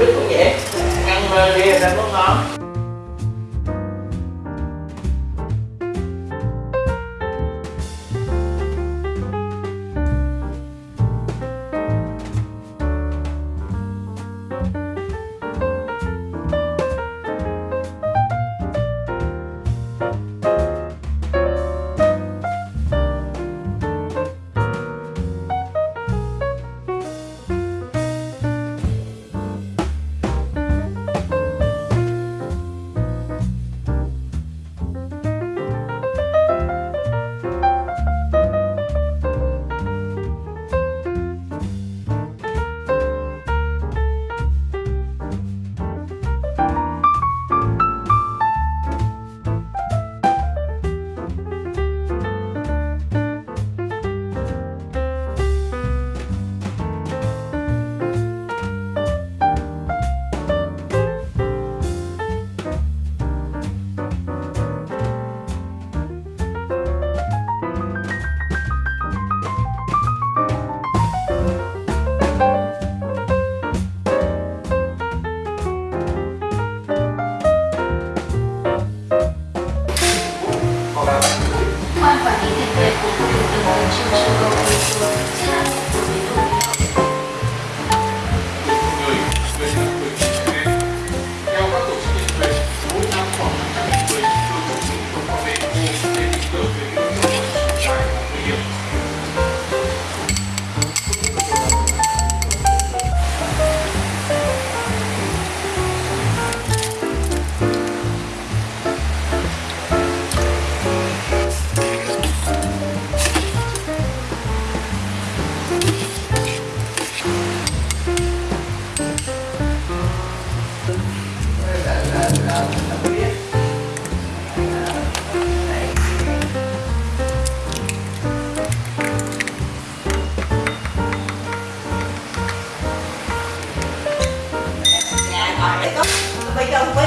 quýt cũng vậy. Ăn thì ra có ngon bây giờ với